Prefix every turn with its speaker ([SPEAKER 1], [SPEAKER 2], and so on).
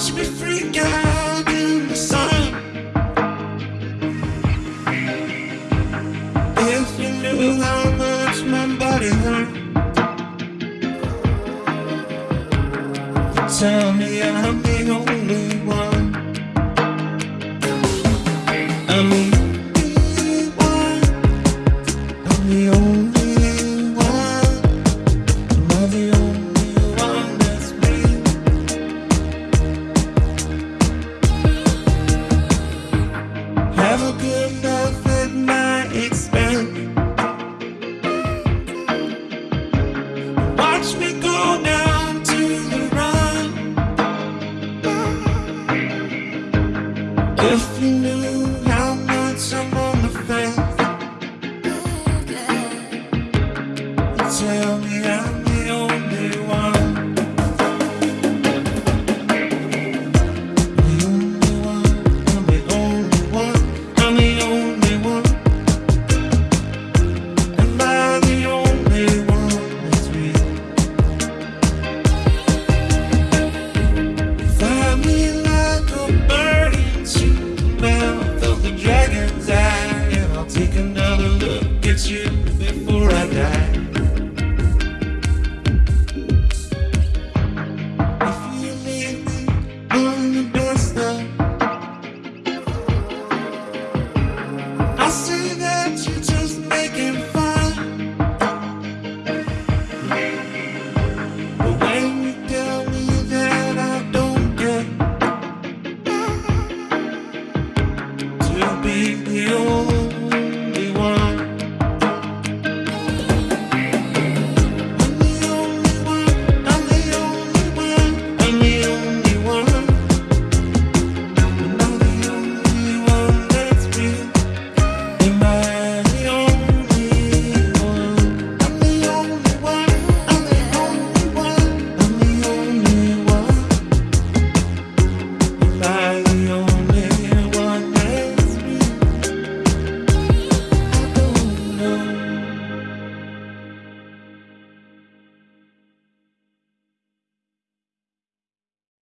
[SPEAKER 1] watch me freak out in the sun. If you knew how much my body hurt, tell me I'm the only one. I'm If you knew how much I'm another look at you before I die.